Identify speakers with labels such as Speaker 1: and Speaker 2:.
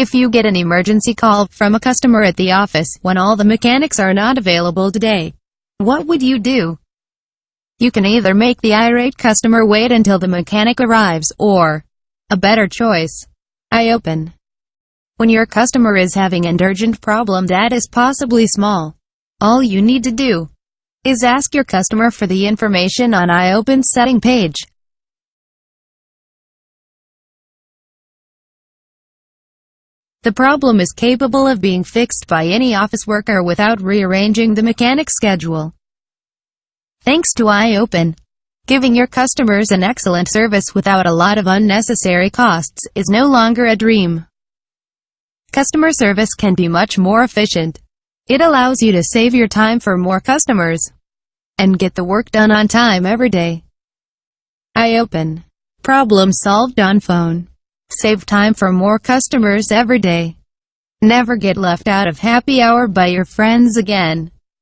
Speaker 1: If you get an emergency call from a customer at the office when all the mechanics are not available today, what would you do? You can either make the irate customer wait until the mechanic arrives, or, a better choice, iOpen. When your customer is having an urgent problem that is possibly small, all you need to do is ask your customer for the information on iOpen's setting page. The problem is capable of being fixed by any office worker without rearranging the mechanic's schedule. Thanks to iOpen, giving your customers an excellent service without a lot of unnecessary costs is no longer a dream. Customer service can be much more efficient. It allows you to save your time for more customers and get the work done on time every day. iOpen. Problem solved on phone. Save time for more customers every day. Never get left out of happy hour by your friends again.